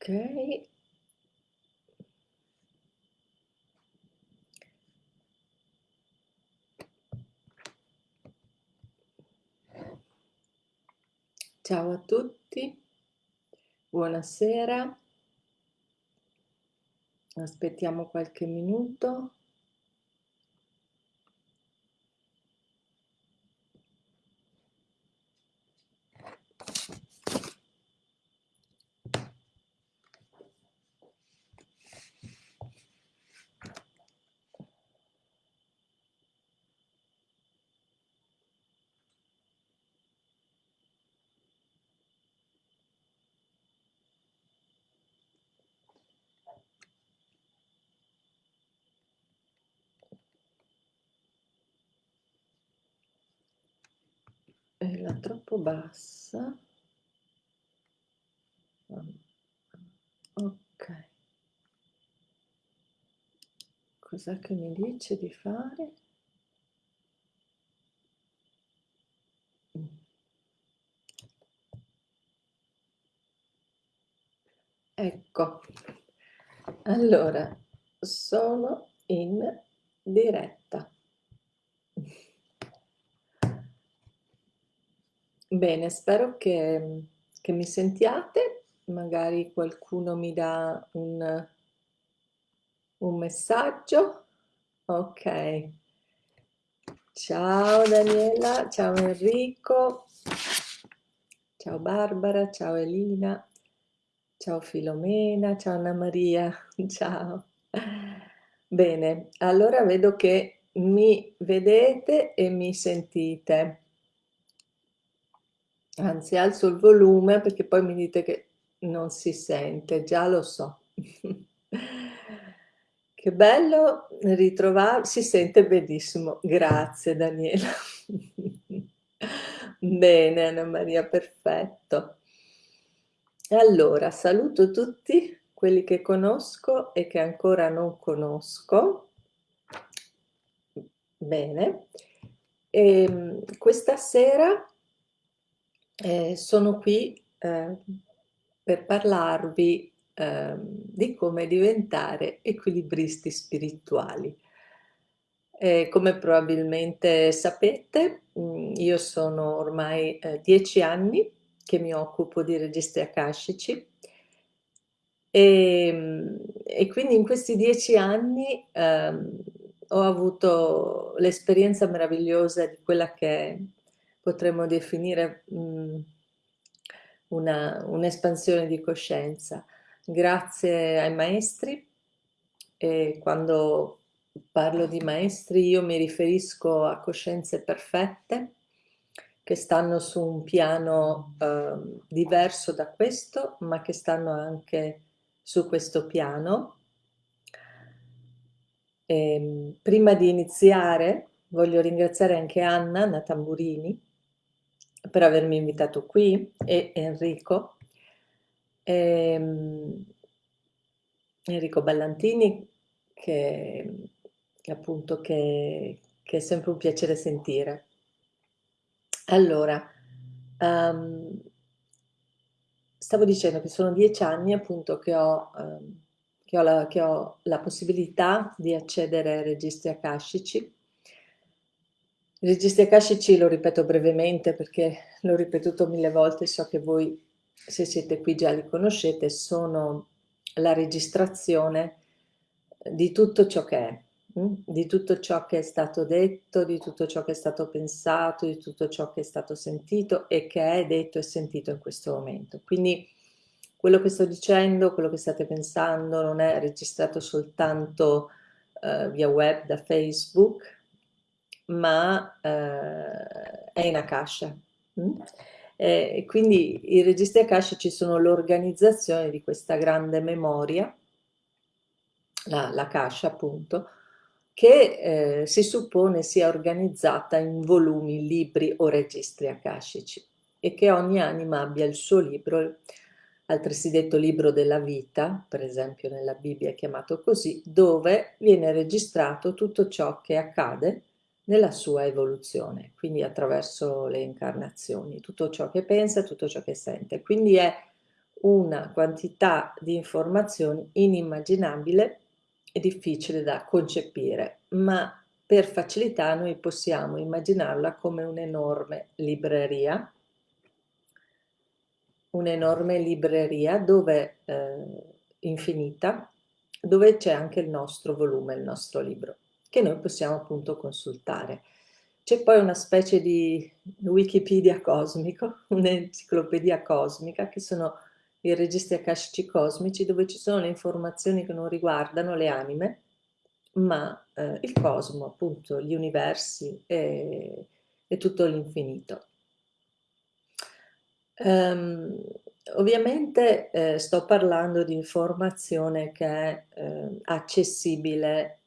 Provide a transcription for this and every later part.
Ok. Ciao a tutti, buonasera. Aspettiamo qualche minuto. Era troppo bassa. Ok. Cos'è che mi dice di fare? Ecco, allora, sono in diretta. Bene, spero che, che mi sentiate, magari qualcuno mi dà un, un messaggio. Ok. Ciao Daniela, ciao Enrico, ciao Barbara, ciao Elina. Ciao Filomena, ciao Anna Maria, ciao. Bene, allora vedo che mi vedete e mi sentite. Anzi, alzo il volume perché poi mi dite che non si sente, già lo so. Che bello ritrovarsi, si sente benissimo. Grazie Daniela. Bene Anna Maria, perfetto. Allora, saluto tutti quelli che conosco e che ancora non conosco. Bene. E, ehm, questa sera eh, sono qui eh, per parlarvi eh, di come diventare equilibristi spirituali. come probabilmente sapete, mm, io sono ormai eh, dieci anni che mi occupo di registri akashici e, ehm, e quindi in questi dieci anni ehm, ho avuto l'esperienza meravigliosa di quella che potremmo definire mh, un'espansione un di coscienza grazie ai maestri e quando parlo di maestri io mi riferisco a coscienze perfette che stanno su un piano eh, diverso da questo, ma che stanno anche su questo piano. E, ehm, prima di iniziare voglio ringraziare anche Anna, Anna Tamburini, per avermi invitato qui, e Enrico, ehm, Enrico Ballantini, che, che appunto che, che è sempre un piacere sentire. Allora, um, stavo dicendo che sono dieci anni appunto che ho, um, che ho, la, che ho la possibilità di accedere ai registri akashici. I registri akashici lo ripeto brevemente perché l'ho ripetuto mille volte, so che voi se siete qui già li conoscete, sono la registrazione di tutto ciò che è Mm? di tutto ciò che è stato detto, di tutto ciò che è stato pensato, di tutto ciò che è stato sentito e che è detto e sentito in questo momento. Quindi quello che sto dicendo, quello che state pensando non è registrato soltanto uh, via web da Facebook, ma uh, è in Akasha. Mm? E quindi i registri Akasha ci sono l'organizzazione di questa grande memoria, la, la Akasha appunto, che eh, si suppone sia organizzata in volumi, libri o registri akashici e che ogni anima abbia il suo libro, altresì detto libro della vita, per esempio nella Bibbia è chiamato così, dove viene registrato tutto ciò che accade nella sua evoluzione, quindi attraverso le incarnazioni, tutto ciò che pensa, tutto ciò che sente. Quindi è una quantità di informazioni inimmaginabile e difficile da concepire, ma per facilità noi possiamo immaginarla come un'enorme libreria, un'enorme libreria dove, eh, infinita, dove c'è anche il nostro volume, il nostro libro, che noi possiamo appunto consultare. C'è poi una specie di Wikipedia cosmico, un'enciclopedia cosmica, che sono i registri akashici cosmici, dove ci sono le informazioni che non riguardano le anime, ma eh, il cosmo, appunto, gli universi e, e tutto l'infinito. Um, ovviamente eh, sto parlando di informazione che è eh, accessibile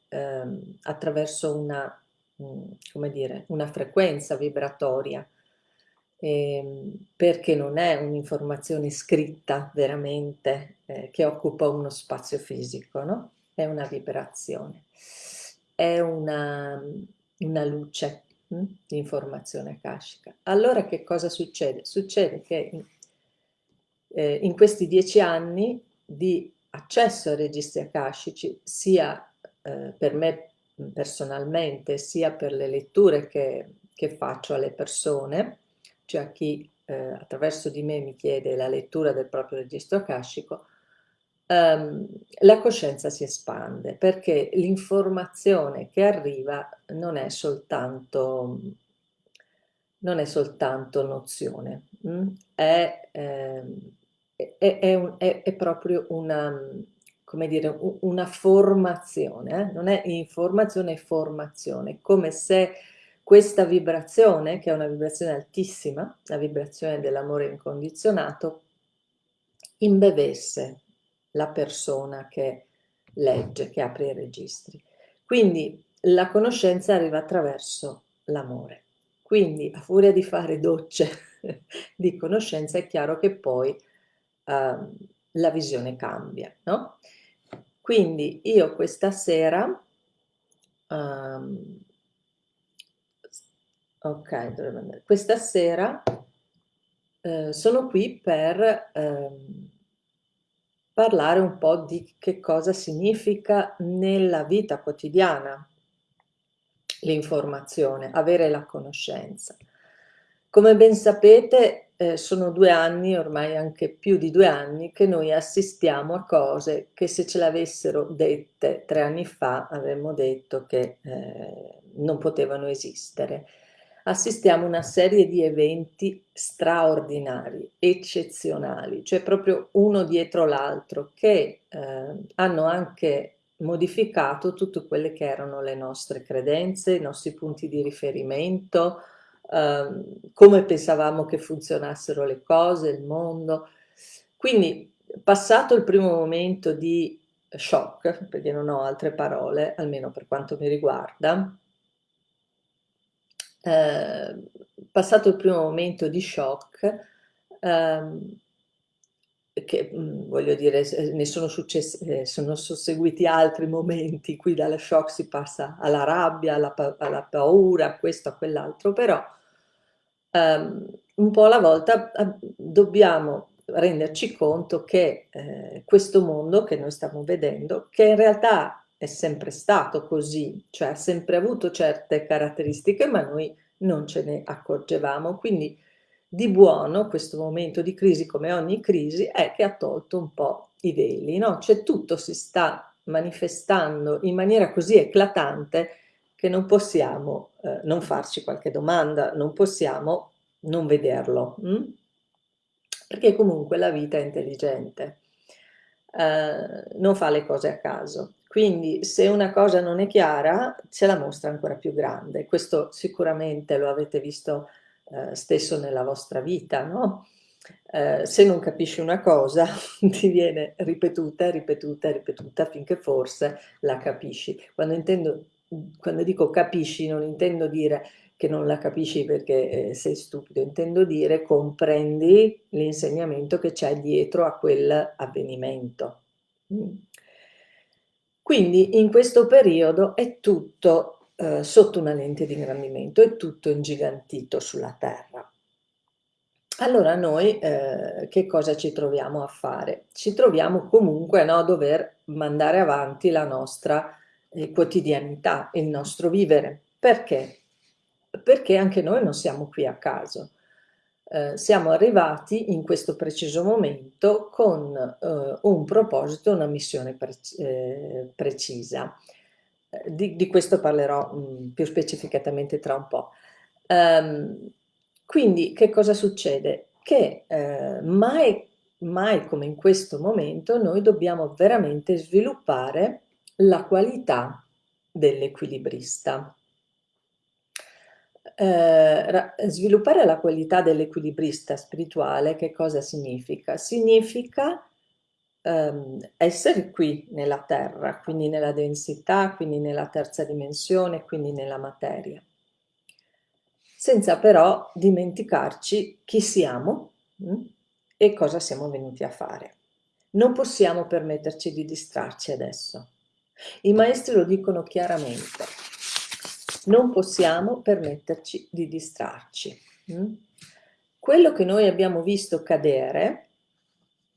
eh, attraverso una, mh, mm, dire, una frequenza vibratoria, ehm, perché non è un'informazione scritta veramente eh, che occupa uno spazio fisico, no? È una vibrazione, è una, una luce hm, di informazione akashica. Allora che cosa succede? Succede che in, eh, in questi dieci anni di accesso ai registri akashici, sia eh, per me personalmente, sia per le letture che, che faccio alle persone, cioè a chi eh, attraverso di me mi chiede la lettura del proprio registro akashico, ehm, la coscienza si espande perché l'informazione che arriva non è soltanto, non è soltanto nozione? È, ehm, è, è, un, è, proprio una, come dire, una formazione, eh? non è informazione, è formazione, come se questa vibrazione, che è una vibrazione altissima, la vibrazione dell'amore incondizionato, imbevesse la persona che legge, che apre i registri. Quindi la conoscenza arriva attraverso l'amore. Quindi a furia di fare docce di conoscenza è chiaro che poi uh, la visione cambia, no? Quindi io questa sera um, Ok. Questa sera eh, sono qui per ehm, parlare un po' di che cosa significa nella vita quotidiana l'informazione, avere la conoscenza. Come ben sapete eh, sono due anni, ormai anche più di due anni, che noi assistiamo a cose che se ce l'avessero dette tre anni fa avremmo detto che eh, non potevano esistere. Assistiamo a una serie di eventi straordinari, eccezionali, cioè proprio uno dietro l'altro, che eh, hanno anche modificato tutte quelle che erano le nostre credenze, i nostri punti di riferimento, eh, come pensavamo che funzionassero le cose, il mondo. Quindi, passato il primo momento di shock, perché non ho altre parole, almeno per quanto mi riguarda, eh, passato il primo momento di shock, ehm, che mm, voglio dire, ne sono successi, eh, sono susseguiti altri momenti cui dalla shock si passa alla rabbia, alla, pa alla paura, a questo, a quell'altro, però ehm, un po' alla volta eh, dobbiamo renderci conto che eh, questo mondo che noi stiamo vedendo, che in realtà è sempre stato così, cioè ha sempre avuto certe caratteristiche, ma noi non ce ne accorgevamo. Quindi di buono questo momento di crisi, come ogni crisi, è che ha tolto un po' i veli, no? Cioè tutto si sta manifestando in maniera così eclatante che non possiamo eh, non farci qualche domanda, non possiamo non vederlo, hm? perché comunque la vita è intelligente, eh, non fa le cose a caso. Quindi se una cosa non è chiara, ce la mostra ancora più grande. Questo sicuramente lo avete visto eh, stesso nella vostra vita, no? Eh, se non capisci una cosa, ti viene ripetuta, ripetuta, ripetuta finché forse la capisci. Quando, intendo, quando dico capisci, non intendo dire che non la capisci perché eh, sei stupido, intendo dire comprendi l'insegnamento che c'è dietro a quell'avvenimento. Mm. Quindi in questo periodo è tutto eh, sotto una lente di ingrandimento, è tutto ingigantito sulla Terra. allora noi eh, che cosa ci troviamo a fare? Ci troviamo comunque no, a dover mandare avanti la nostra eh, quotidianità, il nostro vivere. Perché? Perché anche noi non siamo qui a caso. Eh, siamo arrivati in questo preciso momento con eh, un proposito, una missione pre eh, precisa. Di, di, questo parlerò mh, mm, più specificatamente tra un po'. Um, quindi che cosa succede? Che eh, mai, mai come in questo momento noi dobbiamo veramente sviluppare la qualità dell'equilibrista. Eh, sviluppare la qualità dell'equilibrista spirituale che cosa significa? Significa ehm, essere qui nella terra, quindi nella densità, quindi nella terza dimensione, quindi nella materia senza però dimenticarci chi siamo mh? Mm, e cosa siamo venuti a fare. Non possiamo permetterci di distrarci adesso. I maestri lo dicono chiaramente. Non possiamo permetterci di distrarci. Mh? Quello che noi abbiamo visto cadere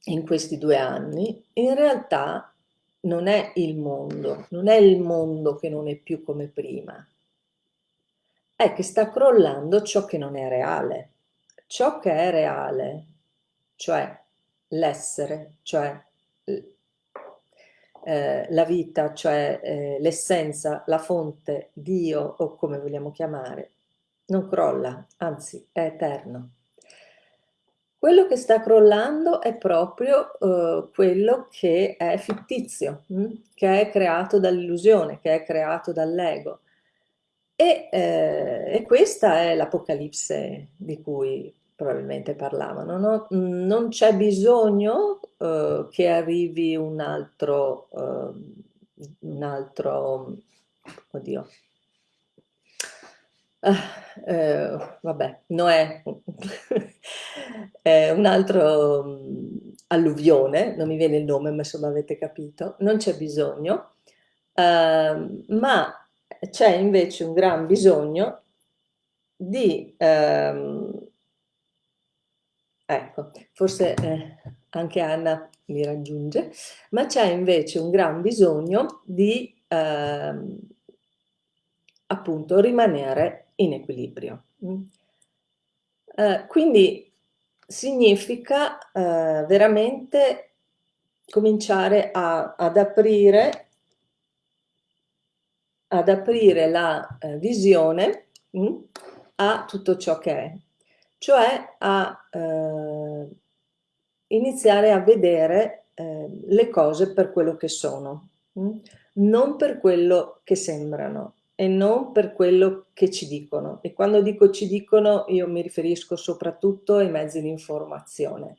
in questi due anni, in realtà non è il mondo, non è il mondo che non è più come prima, è che sta crollando ciò che non è reale. Ciò che è reale, cioè l'essere, cioè eh, la vita, cioè eh, l'essenza, la fonte, Dio o come vogliamo chiamare, non crolla, anzi è eterno. Quello che sta crollando è proprio eh, quello che è fittizio, mh? Hm? che è creato dall'illusione, che è creato dall'ego. E, eh, e questa è l'Apocalisse di cui probabilmente parlavano. No? Non c'è bisogno eh, che arrivi un altro, eh, un altro, oddio, ah, vabbè, Noè, un altro um, alluvione, non mi viene il nome, ma insomma avete capito, non c'è bisogno, uh, ma c'è invece un gran bisogno di, ehm, ecco, forse eh, anche Anna mi raggiunge, ma c'è invece un gran bisogno di ehm, appunto rimanere in equilibrio. Mm. Eh, quindi significa eh, veramente cominciare a, ad aprire ad aprire la eh, visione mh, mm, a tutto ciò che è, cioè a eh, iniziare a vedere eh, le cose per quello che sono, mh, mm, non per quello che sembrano e non per quello che ci dicono. E quando dico ci dicono io mi riferisco soprattutto ai mezzi di informazione,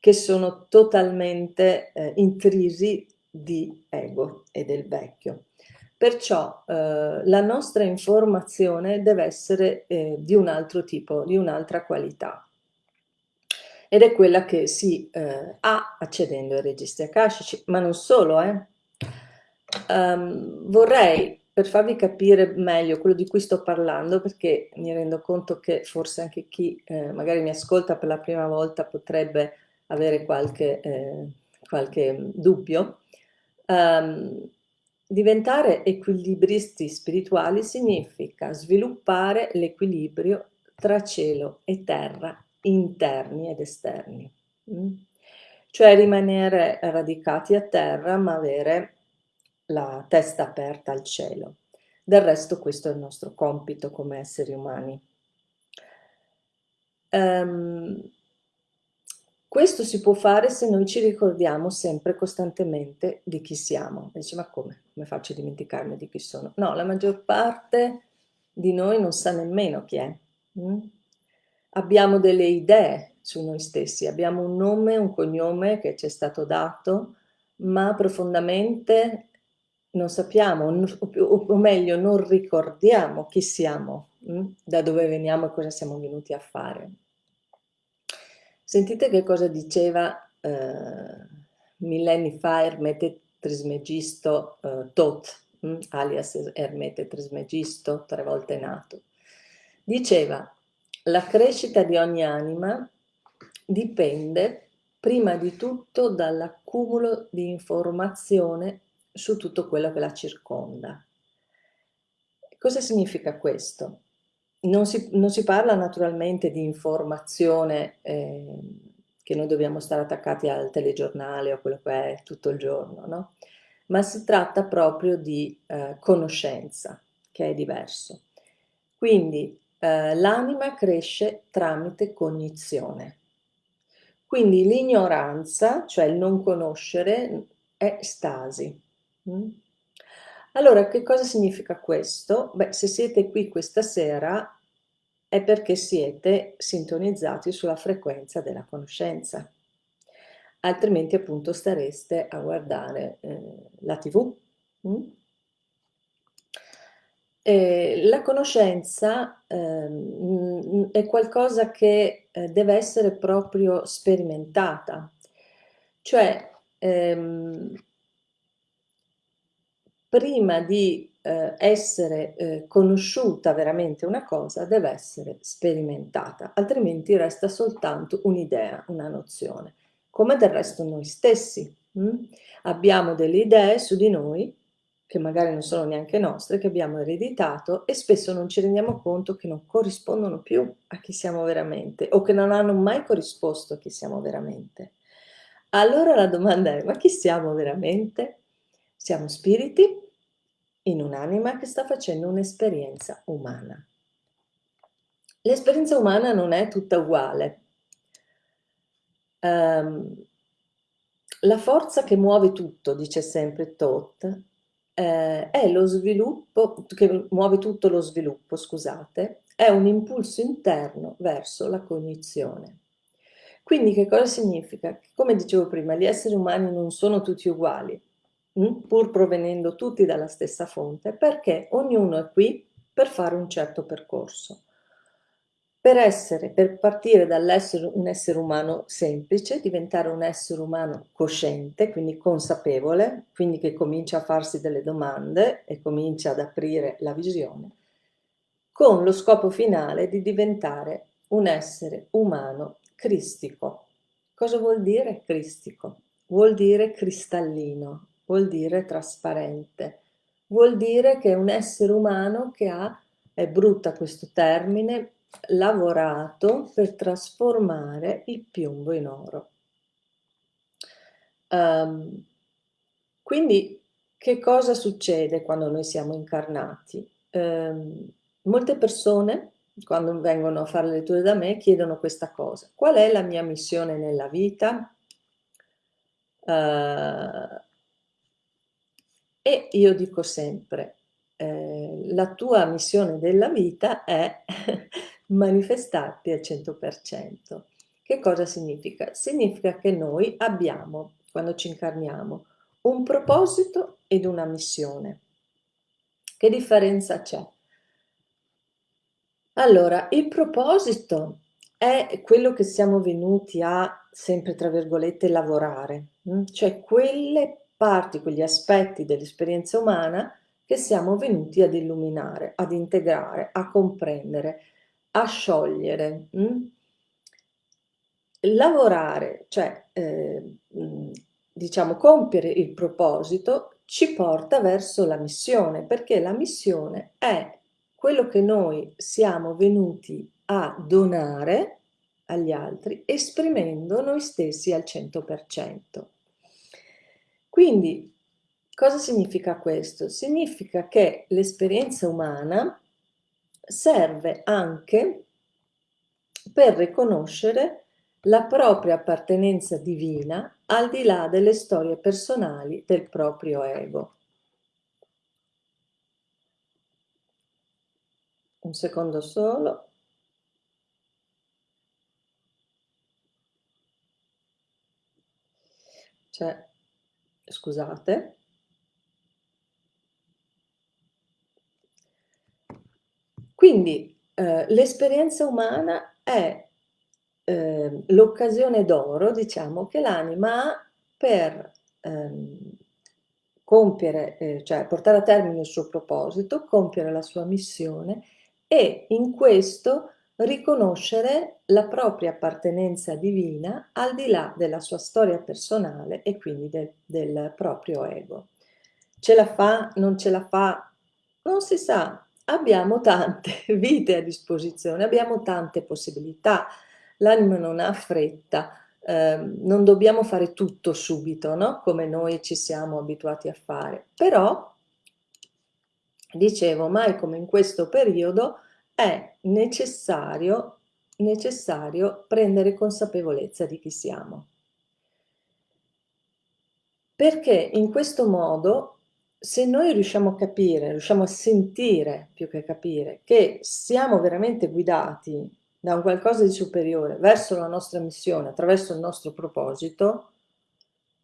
che sono totalmente eh, intrisi di ego e del vecchio. Perciò eh, la nostra informazione deve essere eh, di un altro tipo, di un'altra qualità. Ed è quella che si eh, ha accedendo ai registri akashici, ma non solo. Um, vorrei, per farvi capire meglio quello di cui sto parlando, perché mi rendo conto che forse anche chi eh, magari mi ascolta per la prima volta potrebbe avere qualche, eh, qualche dubbio, um, Diventare equilibristi spirituali significa sviluppare l'equilibrio tra cielo e terra, interni ed esterni. Mm? Cioè rimanere radicati a terra ma avere la testa aperta al cielo. Del resto questo è il nostro compito come esseri umani. Um, questo si può fare se noi ci ricordiamo sempre costantemente di chi siamo. E dice, ma come? Come faccio a dimenticarmi di chi sono? No, la maggior parte di noi non sa nemmeno chi è. Mm? Abbiamo delle idee su noi stessi, abbiamo un nome, un cognome che ci è stato dato, ma profondamente non sappiamo, o meglio non ricordiamo chi siamo, mm? da dove veniamo e cosa siamo venuti a fare. Sentite che cosa diceva eh, millenni fa Ermete Trismegisto eh, Tot, hm, alias Ermete Trismegisto, tre volte nato. Diceva, la crescita di ogni anima dipende prima di tutto dall'accumulo di informazione su tutto quello che la circonda. Cosa significa questo? Non si, non si parla naturalmente di informazione eh, che noi dobbiamo stare attaccati al telegiornale o quello che è tutto il giorno, no? ma si tratta proprio di eh, conoscenza, che è diverso. Quindi eh, l'anima cresce tramite cognizione. Quindi l'ignoranza, cioè il non conoscere, è stasi. Mm? Allora, che cosa significa questo? Beh, se siete qui questa sera è perché siete sintonizzati sulla frequenza della conoscenza. Altrimenti appunto stareste a guardare eh, la tv. Mm? Eh, la conoscenza eh, è qualcosa che eh, deve essere proprio sperimentata, cioè ehm, prima di eh, essere eh, conosciuta veramente una cosa deve essere sperimentata, altrimenti resta soltanto un'idea, una nozione, come del resto noi stessi. Hm? Abbiamo delle idee su di noi che magari non sono neanche nostre, che abbiamo ereditato e spesso non ci rendiamo conto che non corrispondono più a chi siamo veramente o che non hanno mai corrisposto a chi siamo veramente. Allora la domanda è, ma chi siamo veramente? Siamo spiriti in un'anima che sta facendo un'esperienza umana. L'esperienza umana non è tutta uguale. Um, la forza che muove tutto, dice sempre Toth, eh, è lo sviluppo, che muove tutto lo sviluppo, scusate, è un impulso interno verso la cognizione. Quindi che cosa significa? Come dicevo prima, gli esseri umani non sono tutti uguali? Pur provenendo tutti dalla stessa fonte, perché ognuno è qui per fare un certo percorso. Per, essere, per partire dall'essere un essere umano semplice, diventare un essere umano cosciente, quindi consapevole, quindi che comincia a farsi delle domande e comincia ad aprire la visione, con lo scopo finale di diventare un essere umano cristico. Cosa vuol dire cristico? Vuol dire cristallino, vuol dire trasparente, vuol dire che è un essere umano che ha, è brutta questo termine, lavorato per trasformare il piombo in oro. Um, quindi che cosa succede quando noi siamo incarnati? Um, molte persone quando vengono a fare le letture da me chiedono questa cosa. Qual è la mia missione nella vita? Uh, e io dico sempre, eh, la tua missione della vita è manifestarti al 100%. Che cosa significa? Significa che noi abbiamo, quando ci incarniamo, un proposito ed una missione. Che differenza c'è? Allora, il proposito è quello che siamo venuti a, sempre tra virgolette, lavorare, hm? cioè quelle parti, quegli aspetti dell'esperienza umana che siamo venuti ad illuminare, ad integrare, a comprendere, a sciogliere. Hm? Lavorare, cioè eh, diciamo compiere il proposito, ci porta verso la missione, perché la missione è quello che noi siamo venuti a donare agli altri, esprimendo noi stessi al 100%. Quindi cosa significa questo? Significa che l'esperienza umana serve anche per riconoscere la propria appartenenza divina al di là delle storie personali del proprio ego. Un secondo solo. Cioè, scusate. Quindi eh, l'esperienza umana è eh, l'occasione d'oro, diciamo, che l'anima ha per ehm, compiere, eh, cioè portare a termine il suo proposito, compiere la sua missione e in questo riconoscere la propria appartenenza divina al di là della sua storia personale e quindi del, del proprio ego. Ce la fa, non ce la fa, non si sa, abbiamo tante vite a disposizione, abbiamo tante possibilità, l'anima non ha fretta, eh, non dobbiamo fare tutto subito, no? come noi ci siamo abituati a fare, però, dicevo, mai come in questo periodo, è necessario, necessario prendere consapevolezza di chi siamo. Perché in questo modo, se noi riusciamo a capire, riusciamo a sentire più che capire, che siamo veramente guidati da un qualcosa di superiore verso la nostra missione, attraverso il nostro proposito,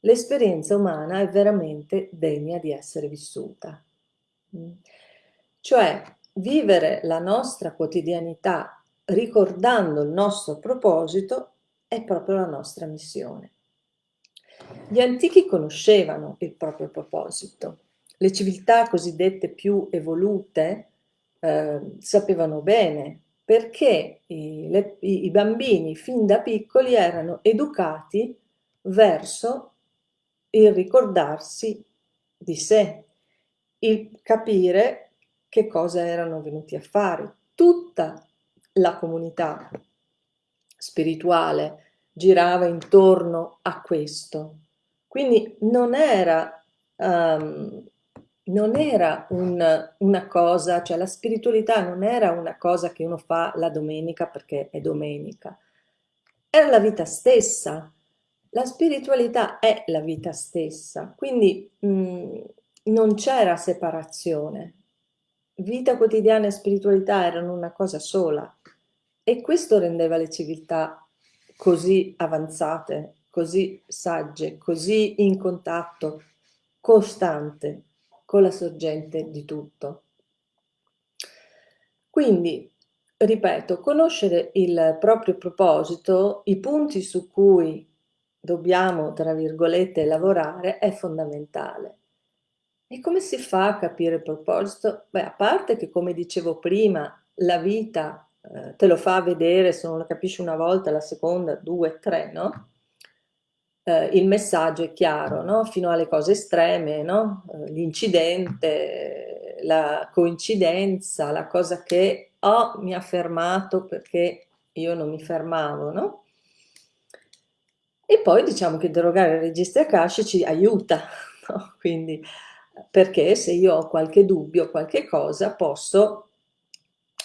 l'esperienza umana è veramente degna di essere vissuta. Mm. Cioè, vivere la nostra quotidianità ricordando il nostro proposito è proprio la nostra missione. Gli antichi conoscevano il proprio proposito. Le civiltà cosiddette più evolute eh, sapevano bene perché i, le, i bambini fin da piccoli erano educati verso il ricordarsi di sé, il capire che cosa erano venuti a fare. Tutta la comunità spirituale girava intorno a questo. Quindi non era, um, non era un, una cosa, cioè la spiritualità non era una cosa che uno fa la domenica perché è domenica, era la vita stessa. La spiritualità è la vita stessa, quindi mh, mm, non c'era separazione, vita quotidiana e spiritualità erano una cosa sola e questo rendeva le civiltà così avanzate, così sagge, così in contatto costante con la sorgente di tutto. Quindi, ripeto, conoscere il proprio proposito, i punti su cui dobbiamo, tra virgolette, lavorare è fondamentale. E come si fa a capire il proposito? Beh, a parte che, come dicevo prima, la vita eh, te lo fa vedere, se non lo capisci una volta, la seconda, due, tre, no? Eh, il messaggio è chiaro, no? Fino alle cose estreme, no? Eh, l'incidente, la coincidenza, la cosa che oh, mi ha fermato perché io non mi fermavo, no? E poi diciamo che derogare i registri akashici aiuta, no? Quindi perché se io ho qualche dubbio, qualche cosa, posso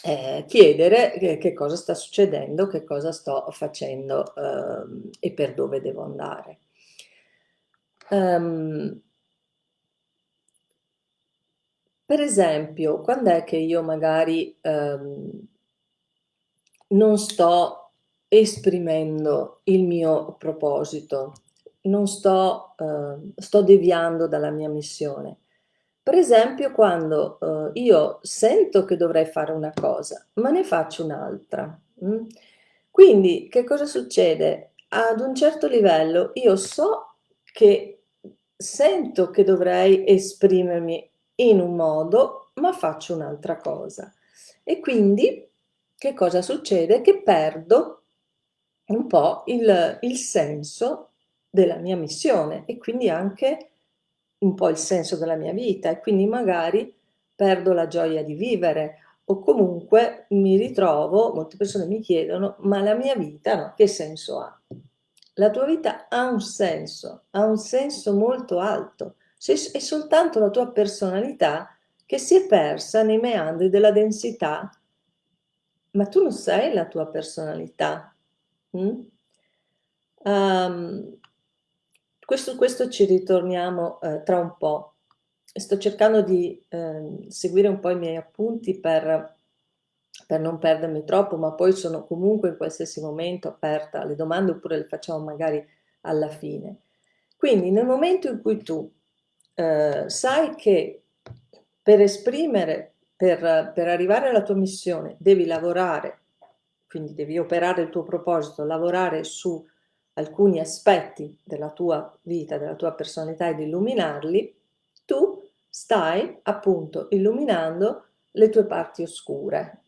eh, chiedere che, che, cosa sta succedendo, che cosa sto facendo eh, e per dove devo andare. Um, per esempio, quando è che io magari um, non sto esprimendo il mio proposito, non sto, uh, sto deviando dalla mia missione? Per esempio quando uh, io sento che dovrei fare una cosa, ma ne faccio un'altra. Mm? Quindi che cosa succede? Ad un certo livello io so che sento che dovrei esprimermi in un modo, ma faccio un'altra cosa. E quindi che cosa succede? Che perdo un po' il, il senso della mia missione e quindi anche un po' il senso della mia vita e quindi magari perdo la gioia di vivere o comunque mi ritrovo, molte persone mi chiedono, ma la mia vita no, che senso ha? La tua vita ha un senso, ha un senso molto alto, è soltanto la tua personalità che si è persa nei meandri della densità, ma tu non sei la tua personalità. Mm? Um, questo, questo ci ritorniamo eh, tra un po'. Sto cercando di eh, seguire un po' i miei appunti per, per non perdermi troppo, ma poi sono comunque in qualsiasi momento aperta alle domande oppure le facciamo magari alla fine. Quindi nel momento in cui tu eh, sai che per esprimere, per, per arrivare alla tua missione, devi lavorare, quindi devi operare il tuo proposito, lavorare su alcuni aspetti della tua vita, della tua personalità ed illuminarli, tu stai appunto illuminando le tue parti oscure.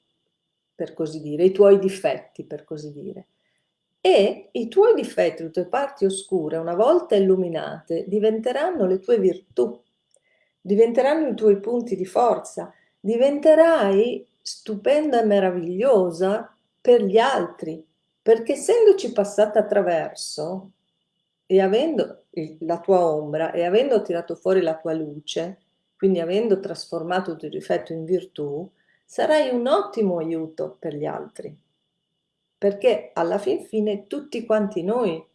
per così dire, i tuoi difetti, per così dire. E i tuoi difetti, le tue parti oscure, una volta illuminate, diventeranno le tue virtù, diventeranno i tuoi punti di forza, diventerai stupenda e meravigliosa per gli altri, perché essendoci passata attraverso e avendo la tua ombra e avendo tirato fuori la tua luce, quindi avendo trasformato il tuo difetto in virtù, sarai un ottimo aiuto per gli altri, perché alla fin fine tutti quanti noi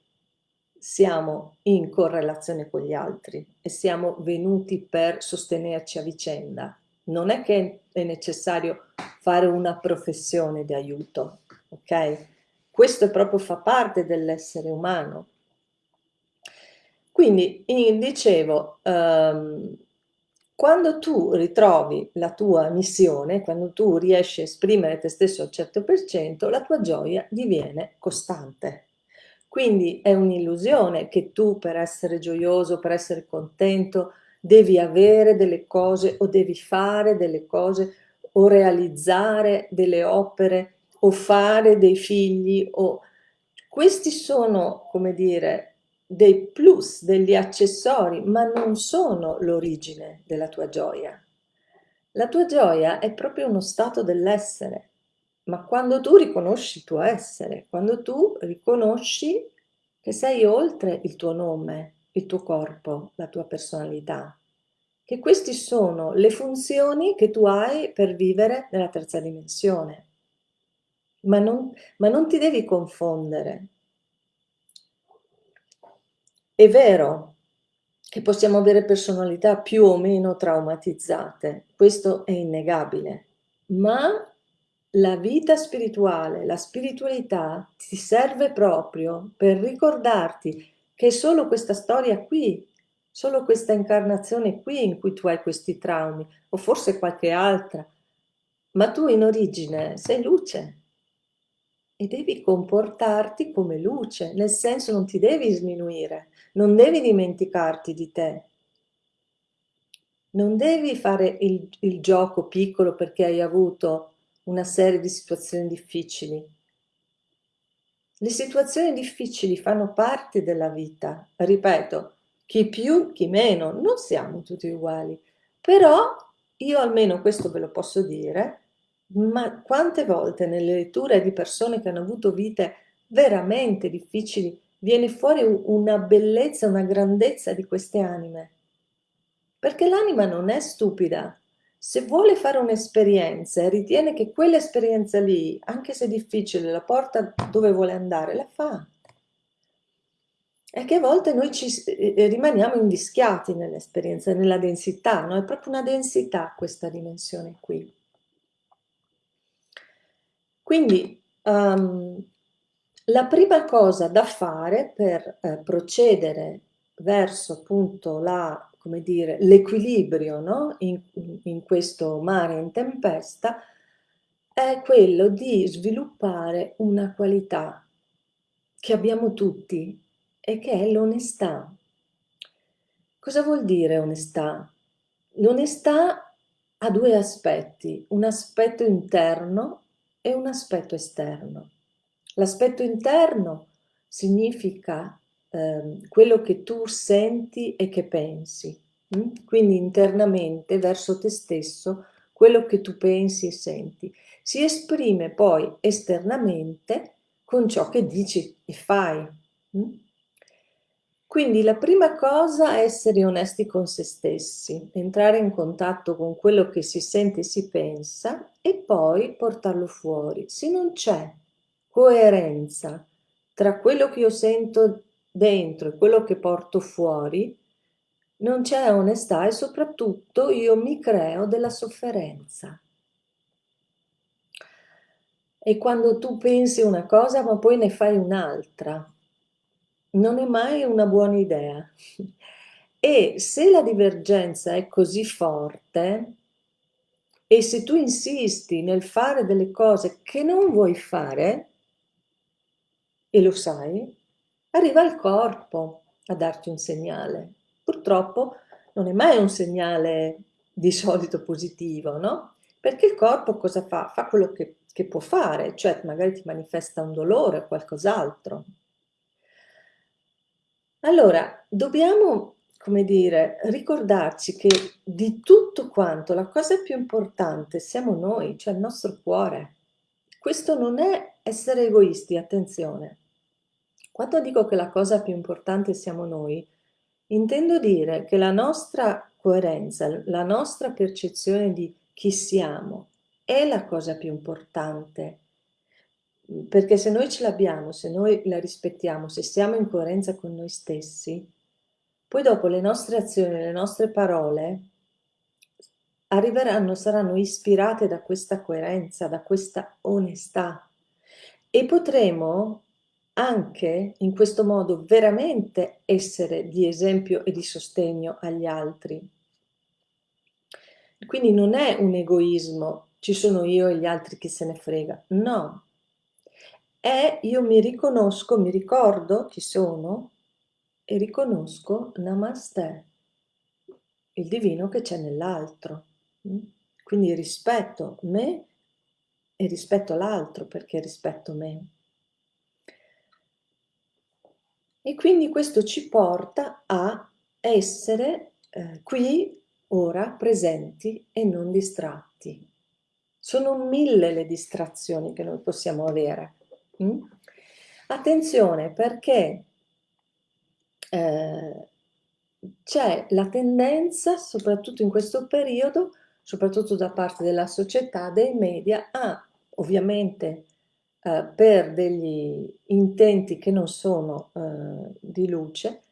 siamo in correlazione con gli altri e siamo venuti per sostenerci a vicenda. Non è che è necessario fare una professione di aiuto, ok? Questo proprio fa parte dell'essere umano. Quindi, dicevo, um, quando tu ritrovi la tua missione, quando tu riesci a esprimere te stesso al 100%, la tua gioia diviene costante. Quindi è un'illusione che tu per essere gioioso, per essere contento, devi avere delle cose o devi fare delle cose o realizzare delle opere o fare dei figli o questi sono, come dire, dei plus, degli accessori, ma non sono l'origine della tua gioia. La tua gioia è proprio uno stato dell'essere, ma quando tu riconosci il tuo essere, quando tu riconosci che sei oltre il tuo nome, il tuo corpo, la tua personalità, che queste sono le funzioni che tu hai per vivere nella terza dimensione. Ma non, ma non ti devi confondere, è vero che possiamo avere personalità più o meno traumatizzate, questo è innegabile, ma la vita spirituale, la spiritualità ti serve proprio per ricordarti che è solo questa storia qui, solo questa incarnazione qui in cui tu hai questi traumi, o forse qualche altra, ma tu in origine sei luce e devi comportarti come luce, nel senso non ti devi sminuire, non devi dimenticarti di te. Non devi fare il, il gioco piccolo perché hai avuto una serie di situazioni difficili. Le situazioni difficili fanno parte della vita, ripeto, chi più, chi meno, non siamo tutti uguali, però io almeno questo ve lo posso dire, ma quante volte nelle letture di persone che hanno avuto vite veramente difficili viene fuori una bellezza, una grandezza di queste anime. Perché l'anima non è stupida. Se vuole fare un'esperienza e ritiene che quell'esperienza lì, anche se difficile, la porta dove vuole andare, la fa. È che a volte noi ci rimaniamo invischiati nell'esperienza, nella densità, no? È proprio una densità questa dimensione qui. Quindi um, la prima cosa da fare per eh, procedere verso appunto la, come dire, l'equilibrio no? in, in questo mare in tempesta è quello di sviluppare una qualità che abbiamo tutti e che è l'onestà. Cosa vuol dire onestà? L'onestà ha due aspetti, un aspetto interno e un aspetto esterno. L'aspetto interno significa eh, quello che tu senti e che pensi, hm? quindi internamente verso te stesso quello che tu pensi e senti. Si esprime poi esternamente con ciò che dici e fai. Hm? Quindi la prima cosa è essere onesti con se stessi, entrare in contatto con quello che si sente e si pensa e poi portarlo fuori. Se non c'è coerenza tra quello che io sento dentro e quello che porto fuori, non c'è onestà e soprattutto io mi creo della sofferenza. E quando tu pensi una cosa ma poi ne fai un'altra, non è mai una buona idea. E se la divergenza è così forte, e se tu insisti nel fare delle cose che non vuoi fare, e lo sai, arriva il corpo a darti un segnale. Purtroppo non è mai un segnale di solito positivo, no? Perché il corpo cosa fa? Fa quello che, che può fare, cioè magari ti manifesta un dolore o qualcos'altro. Allora, dobbiamo, come dire, ricordarci che di tutto quanto la cosa più importante siamo noi, cioè il nostro cuore. Questo non è essere egoisti, attenzione. Quando dico che la cosa più importante siamo noi, intendo dire che la nostra coerenza, la nostra percezione di chi siamo è la cosa più importante perché se noi ce l'abbiamo, se noi la rispettiamo, se siamo in coerenza con noi stessi, poi dopo le nostre azioni, le nostre parole arriveranno, saranno ispirate da questa coerenza, da questa onestà. E potremo anche in questo modo veramente essere di esempio e di sostegno agli altri. Quindi non è un egoismo, ci sono io e gli altri che se ne frega, no, è io mi riconosco, mi ricordo chi sono e riconosco Namaste, il divino che c'è nell'altro. Mm? Quindi rispetto me e rispetto l'altro perché rispetto me. E quindi questo ci porta a essere eh, qui, ora, presenti e non distratti. Sono mille le distrazioni che noi possiamo avere. Mm? Attenzione perché eh, c'è la tendenza, soprattutto in questo periodo, soprattutto da parte della società, dei media, a ovviamente eh, per degli intenti che non sono eh, di luce,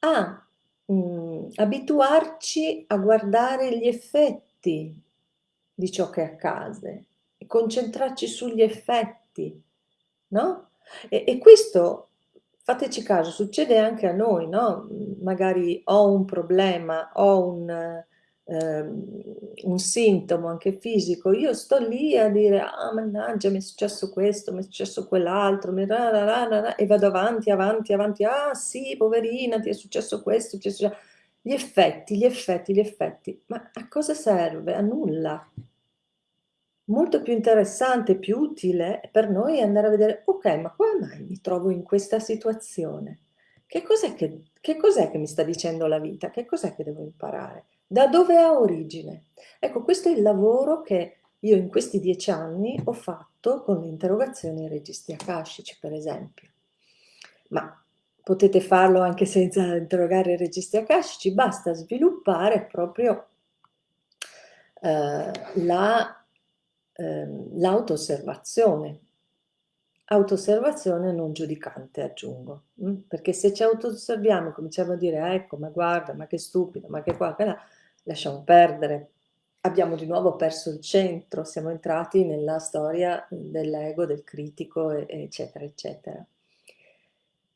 a mh, mm, abituarci a guardare gli effetti di ciò che accade, concentrarci sugli effetti, no? E, e questo, fateci caso, succede anche a noi, no? Magari ho un problema, ho un, ehm, un sintomo anche fisico, io sto lì a dire, ah mannaggia mi è successo questo, mi è successo quell'altro, e vado avanti, avanti, avanti, ah sì, poverina, ti è successo questo, ti è successo... Gli effetti, gli effetti, gli effetti, ma a cosa serve? A nulla molto più interessante, più utile per noi andare a vedere, ok, ma come mai mi trovo in questa situazione? Che cos'è che, che, cos'è che mi sta dicendo la vita? Che cos'è che devo imparare? Da dove ha origine? Ecco, questo è il lavoro che io in questi dieci anni ho fatto con le interrogazioni ai registri akashici, per esempio. Ma potete farlo anche senza interrogare i registri akashici, basta sviluppare proprio eh, la ehm, l'auto-osservazione. Auto-osservazione non giudicante, aggiungo, mh? Mm? perché se ci auto-osserviamo cominciamo a dire ecco, ma guarda, ma che stupido, ma che qua, che là, lasciamo perdere. Abbiamo di nuovo perso il centro, siamo entrati nella storia dell'ego, del critico, eccetera, eccetera.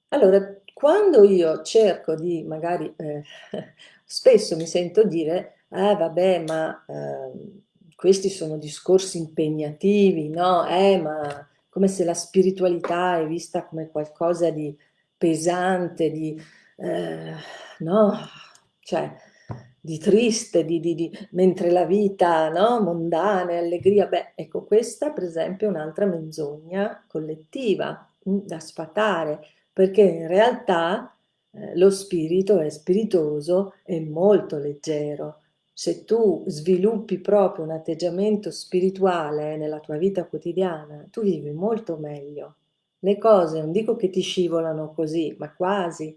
Allora, quando io cerco di, magari, eh, spesso mi sento dire, eh vabbè, ma eh, questi sono discorsi impegnativi, no? Eh, ma come se la spiritualità è vista come qualcosa di pesante, di, eh, no? Cioè, di triste, di, di, di, mentre la vita, no? Mondana, allegria, beh, ecco, questa per esempio è un'altra menzogna collettiva mm, da sfatare, perché in realtà eh, lo spirito è spiritoso e molto leggero, se tu sviluppi proprio un atteggiamento spirituale nella tua vita quotidiana, tu vivi molto meglio. Le cose non dico che ti scivolano così, ma quasi.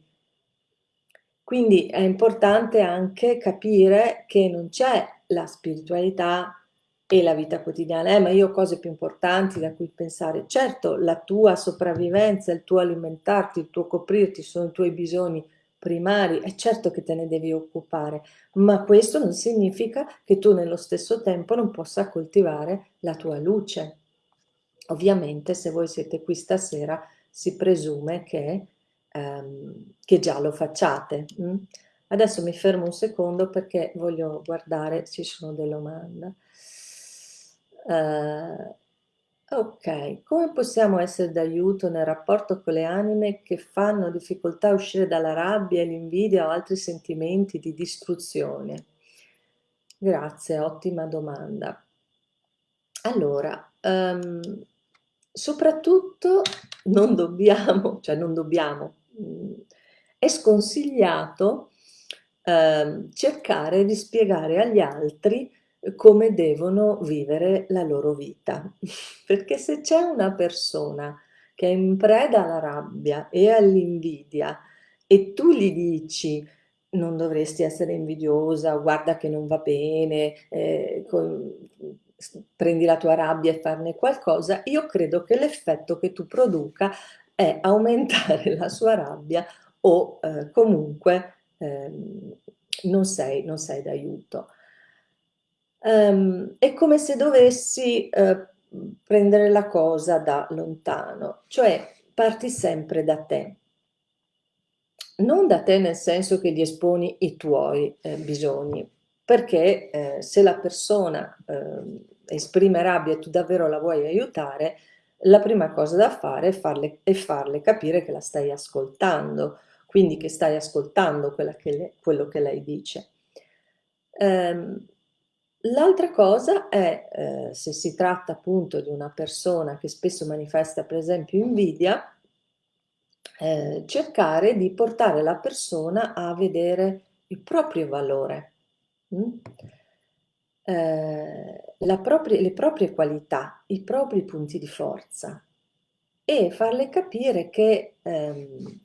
Quindi è importante anche capire che non c'è la spiritualità e la vita quotidiana. Eh, ma io ho cose più importanti da cui pensare. Certo, la tua sopravvivenza, il tuo alimentarti, il tuo coprirti sono i tuoi bisogni primari, è certo che te ne devi occupare, ma questo non significa che tu nello stesso tempo non possa coltivare la tua luce. Ovviamente se voi siete qui stasera si presume che, ehm, che già lo facciate. Mm? Adesso mi fermo un secondo perché voglio guardare se ci sono delle domande. Uh, Ok, come possiamo essere d'aiuto nel rapporto con le anime che fanno difficoltà a uscire dalla rabbia, l'invidia o altri sentimenti di distruzione? Grazie, ottima domanda. Allora, um, soprattutto non dobbiamo, cioè non dobbiamo, mhmm, è sconsigliato, ehm, cercare di spiegare agli altri come devono vivere la loro vita. Perché se c'è una persona che è in preda alla rabbia e all'invidia e tu gli dici non dovresti essere invidiosa, guarda che non va bene, eh, con, prendi la tua rabbia e farne qualcosa, io credo che l'effetto che tu produca è aumentare la sua rabbia o eh, comunque ehm, non sei, non sei d'aiuto. Um, è come se dovessi uh, prendere la cosa da lontano, cioè parti sempre da te. Non da te nel senso che gli esponi i tuoi eh, bisogni, perché eh, se la persona eh, esprime rabbia e tu davvero la vuoi aiutare, la prima cosa da fare è farle, è farle capire che la stai ascoltando, quindi che stai ascoltando che le, quello che lei dice. Um, L'altra cosa è, eh, se si tratta appunto di una persona che spesso manifesta per esempio invidia, eh, cercare di portare la persona a vedere il proprio valore, mm? eh, propria, le proprie qualità, i propri punti di forza e farle capire che ehm,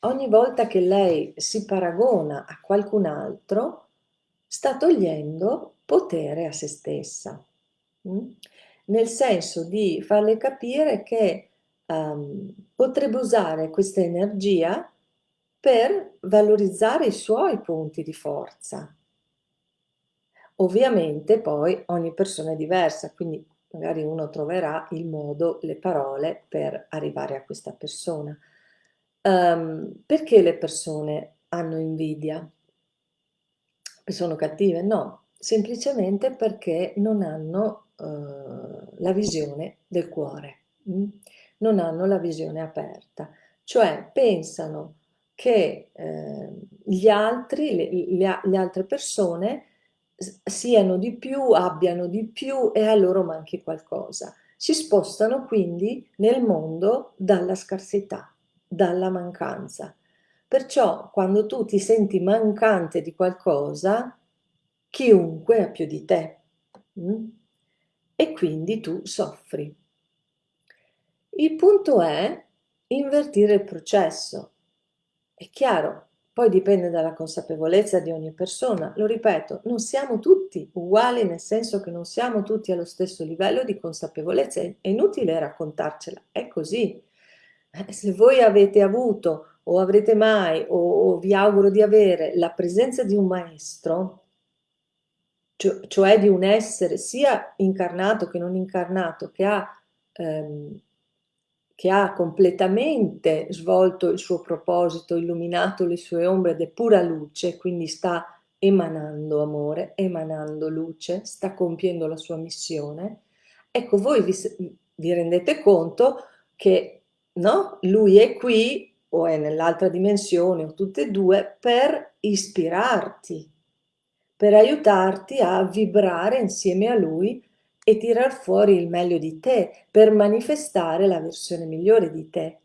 ogni volta che lei si paragona a qualcun altro, sta togliendo potere a se stessa, mm? nel senso di farle capire che um, potrebbe usare questa energia per valorizzare i suoi punti di forza. Ovviamente poi ogni persona è diversa, quindi magari uno troverà il modo, le parole per arrivare a questa persona. Um, perché le persone hanno invidia? Sono cattive? No, semplicemente perché non hanno uh, la visione del cuore, mh? Mm? non hanno la visione aperta, cioè pensano che eh, gli altri, le, le, le altre persone siano di più, abbiano di più e a loro manchi qualcosa. Si spostano quindi nel mondo dalla scarsità, dalla mancanza. Perciò quando tu ti senti mancante di qualcosa, chiunque ha più di te mm? e quindi tu soffri. Il punto è invertire il processo. È chiaro, poi dipende dalla consapevolezza di ogni persona. Lo ripeto, non siamo tutti uguali nel senso che non siamo tutti allo stesso livello di consapevolezza. È inutile raccontarcela, è così. Eh, se voi avete avuto o avrete mai o, o vi auguro di avere la presenza di un maestro, cioè, cioè di un essere sia incarnato che non incarnato, che ha, ehm, che ha completamente svolto il suo proposito, illuminato le sue ombre ed è pura luce, quindi sta emanando amore, emanando luce, sta compiendo la sua missione, ecco voi vi, vi rendete conto che no? lui è qui o è nell'altra dimensione o tutte e due per ispirarti, per aiutarti a vibrare insieme a lui e tirar fuori il meglio di te, per manifestare la versione migliore di te.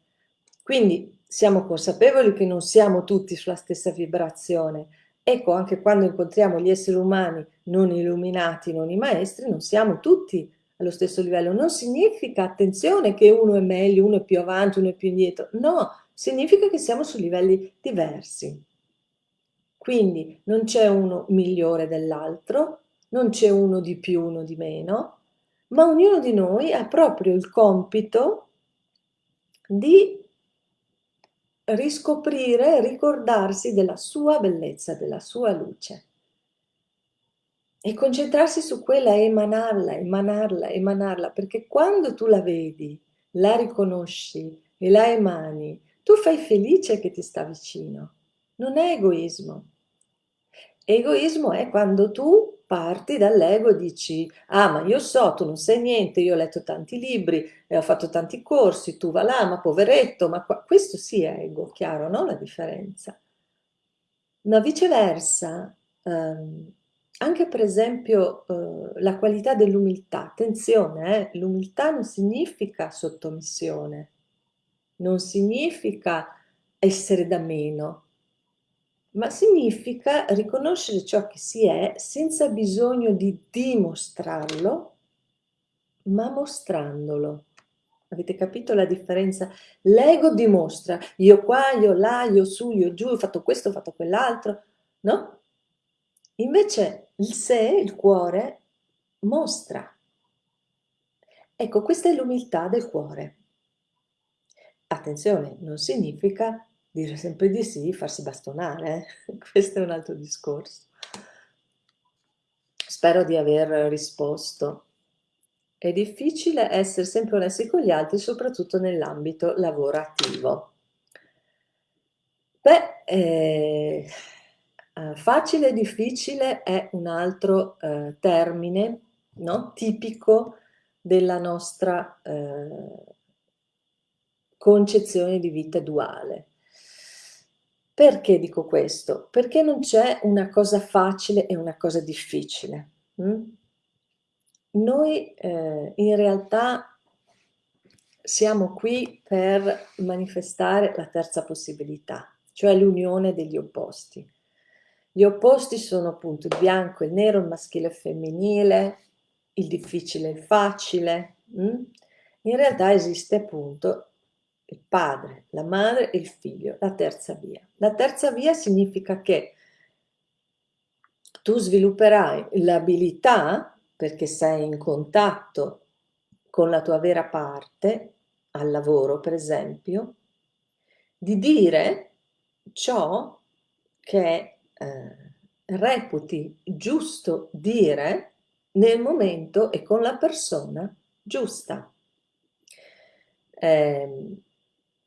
Quindi siamo consapevoli che non siamo tutti sulla stessa vibrazione. Ecco, anche quando incontriamo gli esseri umani non illuminati, non i maestri, non siamo tutti allo stesso livello. Non significa, attenzione, che uno è meglio, uno è più avanti, uno è più indietro. No, significa che siamo su livelli diversi. Quindi non c'è uno migliore dell'altro, non c'è uno di più, uno di meno, ma ognuno di noi ha proprio il compito di riscoprire, ricordarsi della sua bellezza, della sua luce e concentrarsi su quella e emanarla, emanarla, emanarla, perché quando tu la vedi, la riconosci e la emani, tu fai felice che ti sta vicino. Non è egoismo. Egoismo è quando tu parti dall'ego e dici ah ma io so, tu non sai niente, io ho letto tanti libri, e ho fatto tanti corsi, tu va là, ma poveretto, ma qua... questo sì è ego, chiaro, no? La differenza. Ma viceversa, um, anche per esempio eh, la qualità dell'umiltà, attenzione, eh, l'umiltà non significa sottomissione, non significa essere da meno, ma significa riconoscere ciò che si è senza bisogno di dimostrarlo, ma mostrandolo. Avete capito la differenza? L'ego dimostra, io qua, io là, io su, io giù, ho fatto questo, ho fatto quell'altro, no? Invece il sé, il cuore, mostra. Ecco, questa è l'umiltà del cuore. Attenzione, non significa dire sempre di sì, farsi bastonare, eh? questo è un altro discorso. Spero di aver risposto. È difficile essere sempre onesti con gli altri, soprattutto nell'ambito lavorativo. Beh, eh, eh facile e difficile è un altro eh, termine no? tipico della nostra eh, concezione di vita duale. Perché dico questo? Perché non c'è una cosa facile e una cosa difficile. Hm? Noi eh, in realtà siamo qui per manifestare la terza possibilità, cioè l'unione degli opposti. Gli opposti sono appunto il bianco e il nero, il maschile e il femminile, il difficile e il facile. Hm? In realtà esiste appunto il padre, la madre e il figlio, la terza via. La terza via significa che tu svilupperai l'abilità, perché sei in contatto con la tua vera parte, al lavoro per esempio, di dire ciò che eh, reputi giusto dire nel momento e con la persona giusta. Eh,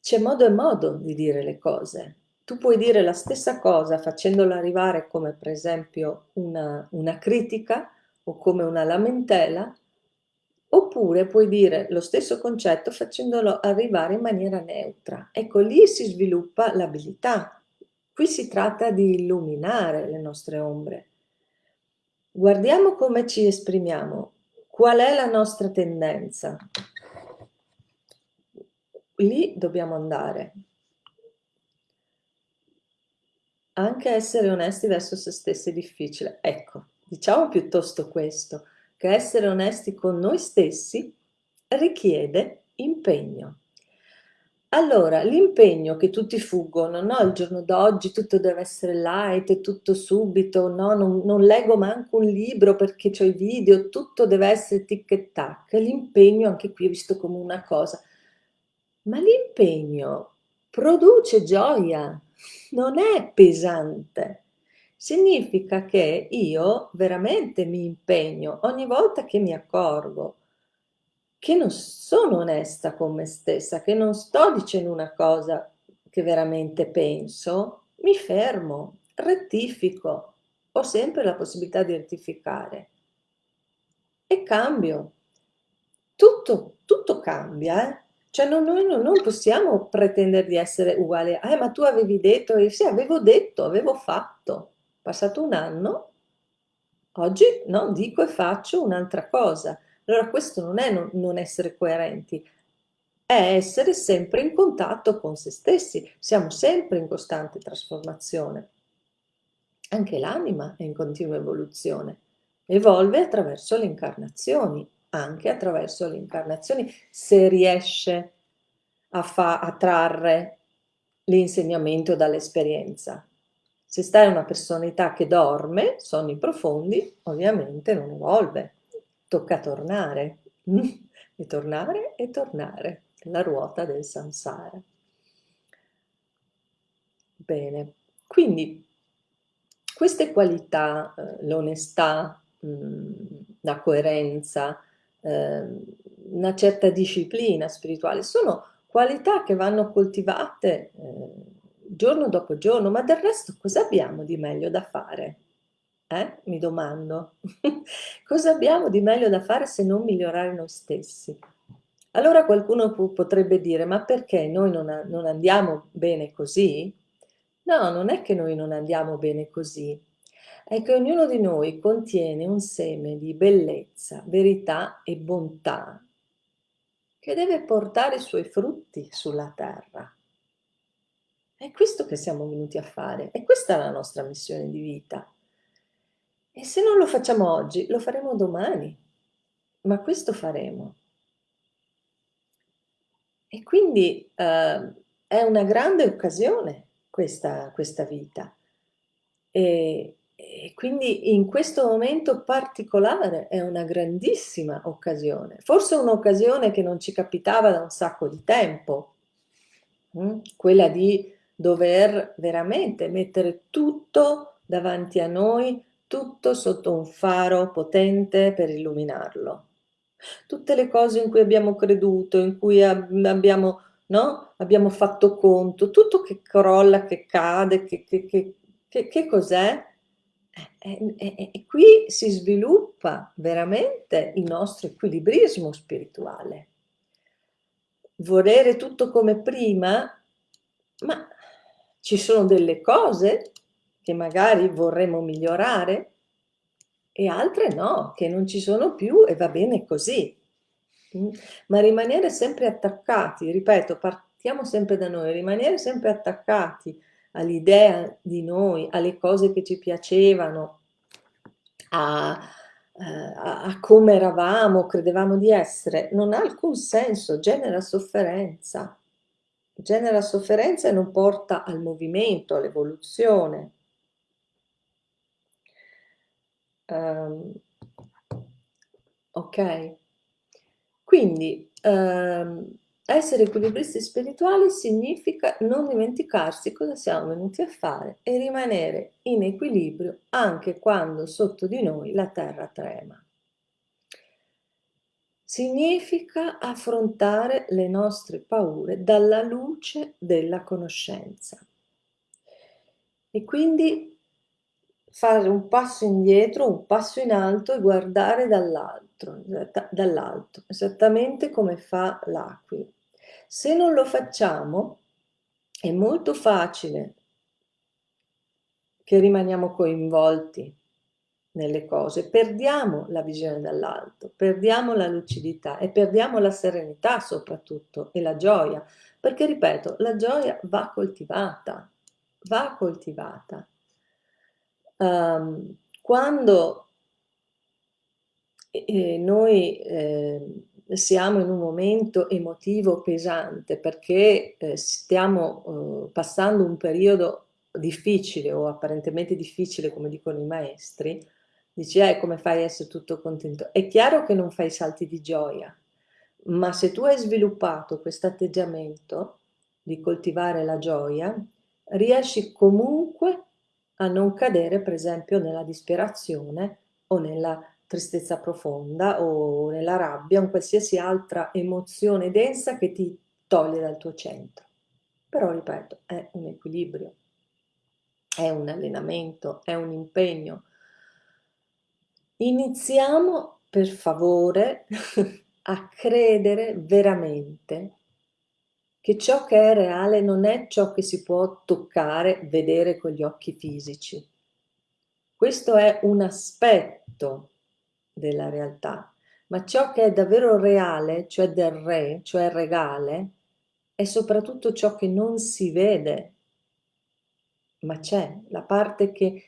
c'è modo e modo di dire le cose. Tu puoi dire la stessa cosa facendola arrivare come per esempio una, una critica o come una lamentela, oppure puoi dire lo stesso concetto facendolo arrivare in maniera neutra. Ecco, lì si sviluppa l'abilità. Qui si tratta di illuminare le nostre ombre. Guardiamo come ci esprimiamo. Qual è la nostra tendenza? Lì dobbiamo andare. Anche essere onesti verso se stessi è difficile. Ecco, diciamo piuttosto questo, che essere onesti con noi stessi richiede impegno. Allora, l'impegno che tutti fuggono, no? Il giorno d'oggi tutto deve essere light, tutto subito, no? Non, non leggo manco un libro perché ho i video, tutto deve essere tic e tac. L'impegno anche qui è visto come una cosa ma l'impegno produce gioia, non è pesante. Significa che io veramente mi impegno ogni volta che mi accorgo che non sono onesta con me stessa, che non sto dicendo una cosa che veramente penso, mi fermo, rettifico, ho sempre la possibilità di rettificare e cambio. Tutto, tutto cambia, eh? Cioè non, noi non possiamo pretendere di essere uguali. Eh, ma tu avevi detto, e sì, avevo detto, avevo fatto. Passato un anno, oggi no, dico e faccio un'altra cosa. Allora questo non è non, non essere coerenti, è essere sempre in contatto con se stessi. Siamo sempre in costante trasformazione. Anche l'anima è in continua evoluzione. Evolve attraverso le incarnazioni anche attraverso le incarnazioni, se riesce a, trarre l'insegnamento dall'esperienza. Se stai una personalità che dorme, sonni profondi, ovviamente non evolve, tocca tornare, e tornare e tornare, la ruota del samsara. Bene, quindi queste qualità, eh, l'onestà, mm, la coerenza, eh, una certa disciplina spirituale, sono qualità che vanno coltivate eh, giorno dopo giorno, ma del resto cosa abbiamo di meglio da fare? Eh? Mi domando. cosa abbiamo di meglio da fare se non migliorare noi stessi? Allora qualcuno potrebbe dire, ma perché noi non, non andiamo bene così? No, non è che noi non andiamo bene così, è che ognuno di noi contiene un seme di bellezza, verità e bontà che deve portare i suoi frutti sulla terra. È questo che siamo venuti a fare, e questa è la nostra missione di vita. E se non lo facciamo oggi, lo faremo domani, ma questo faremo. E quindi eh, è una grande occasione questa, questa vita. E, e quindi in questo momento particolare è una grandissima occasione, forse un'occasione che non ci capitava da un sacco di tempo, hm? quella di dover veramente mettere tutto davanti a noi, tutto sotto un faro potente per illuminarlo. Tutte le cose in cui abbiamo creduto, in cui abbiamo, no? abbiamo fatto conto, tutto che crolla, che cade, che, che, che, che cos'è? E, e, e qui si sviluppa veramente il nostro equilibrismo spirituale. Volere tutto come prima, ma ci sono delle cose che magari vorremmo migliorare e altre no, che non ci sono più e va bene così. Mm? Ma rimanere sempre attaccati, ripeto, partiamo sempre da noi, rimanere sempre attaccati all'idea di noi, alle cose che ci piacevano, a, eh, a, a, come eravamo, credevamo di essere, non ha alcun senso, genera sofferenza. Genera sofferenza e non porta al movimento, all'evoluzione. Um, ok? Quindi um, essere equilibristi spirituali significa non dimenticarsi cosa siamo venuti a fare e rimanere in equilibrio anche quando sotto di noi la terra trema. Significa affrontare le nostre paure dalla luce della conoscenza. E quindi fare un passo indietro, un passo in alto e guardare dall'alto, dall'alto, esattamente come fa l'aquila. Se non lo facciamo, è molto facile che rimaniamo coinvolti nelle cose, perdiamo la visione dall'alto, perdiamo la lucidità e perdiamo la serenità soprattutto e la gioia, perché ripeto, la gioia va coltivata, va coltivata. Um, quando eh, noi eh, siamo in un momento emotivo pesante perché eh, stiamo eh, passando un periodo difficile o apparentemente difficile, come dicono i maestri, dici, eh, come fai a essere tutto contento? È chiaro che non fai salti di gioia, ma se tu hai sviluppato questo atteggiamento di coltivare la gioia, riesci comunque a non cadere, per esempio, nella disperazione o nella tristezza profonda o nella rabbia, o qualsiasi altra emozione densa che ti toglie dal tuo centro. Però, ripeto, è un equilibrio, è un allenamento, è un impegno. Iniziamo, per favore, a credere veramente che ciò che è reale non è ciò che si può toccare, vedere con gli occhi fisici. Questo è un aspetto della realtà, ma ciò che è davvero reale, cioè del re, cioè regale, è soprattutto ciò che non si vede, ma c'è, la parte che